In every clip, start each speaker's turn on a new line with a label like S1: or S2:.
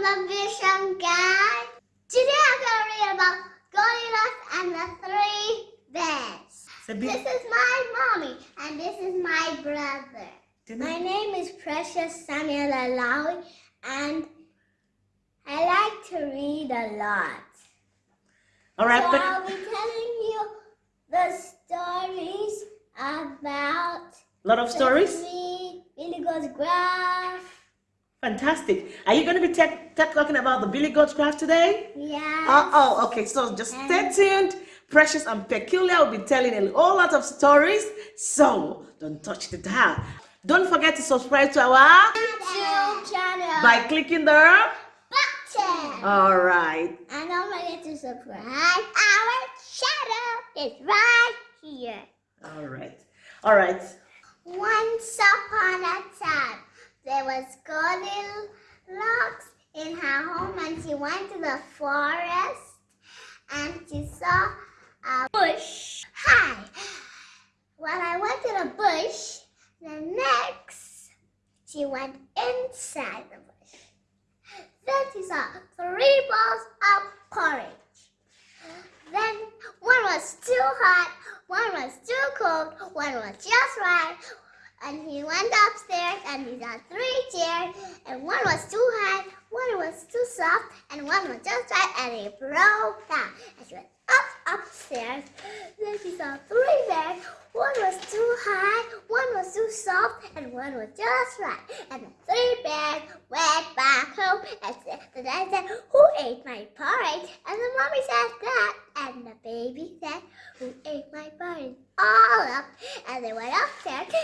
S1: the Vision Guide. Today I'm going to read about Goldilocks and the Three Bears. This is my mommy and this is my brother. My name is Precious Samuel Alawi and I like to read a lot.
S2: All right,
S1: so
S2: but
S1: I'll be telling you the stories about A
S2: lot of stories.
S1: Billy Goat's Gruff.
S2: Fantastic. Are you going to be tech, tech talking about the Billy Goat's Gruff today?
S1: Yeah.
S2: Oh, oh, okay. So just stay tuned. Precious and Peculiar will be telling a whole lot of stories. So don't touch the dial. Don't forget to subscribe to our
S1: YouTube channel.
S2: by clicking the.
S1: button.
S2: All right.
S1: And don't forget to subscribe. Our channel is right here.
S2: All right. All right.
S1: Once upon a time, there was Goldilocks in her home and she went to the forest and she saw a bush. Hi. When I went to the bush, the next she went inside the bush. Then she saw three balls of porridge. Then one was too hot, one was too cold, one was just right. And he went upstairs and he saw three chairs, and one was too high, one was too soft, and one was just right, and he broke down. And she went up upstairs. Then she saw three bears. One was too high, one was too soft, and one was just right. And the three bears went back home and said, the dad said, Who ate my porridge? And the mommy said that. And the baby said, Who ate my porridge? All up. And they went upstairs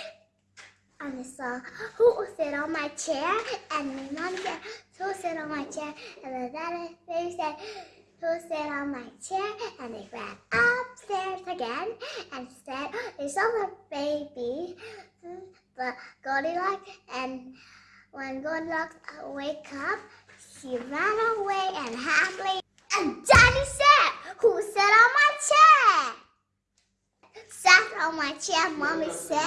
S1: and they saw who sit on my chair. And my mom said, Who will sit on my chair? And the daddy said, Who will sit on my chair? And they ran upstairs again and said, They saw the baby, the Goldilocks, and when Goldilocks wake up, she ran away and happily. And Daddy said, Who sit on my chair? On oh, my chair, Mommy said.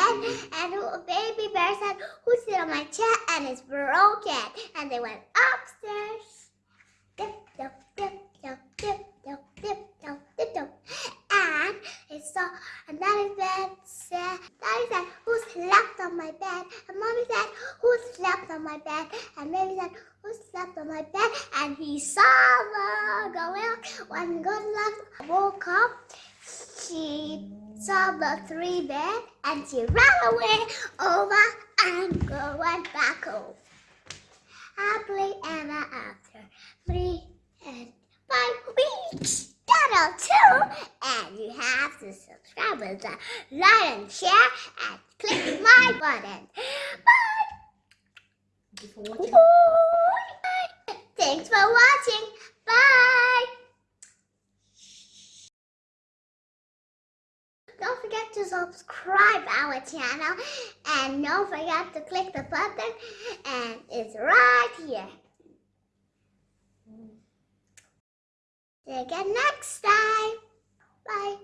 S1: And who, Baby Bear said, Who sat on my chair? And it's broken. And they went upstairs. Dip, dip, dip, dip, dip, dip, dip, dip, dip, dip. And they saw, and Daddy said, Daddy said, Who slept on my bed? And Mommy said, Who slept on my bed? And Baby said, Who slept on my bed? And he saw the gorilla. When Goldilocks woke up, she saw the three bears and she ran away over and go went back home. Happily ever after three and five weeks. Channel two, and you have to subscribe with the uh, like and share and click my button.
S2: Thank you for watching.
S1: Bye. Thanks for watching. Bye. Don't forget to subscribe our channel and don't forget to click the button and it's right here. See you again next time. Bye.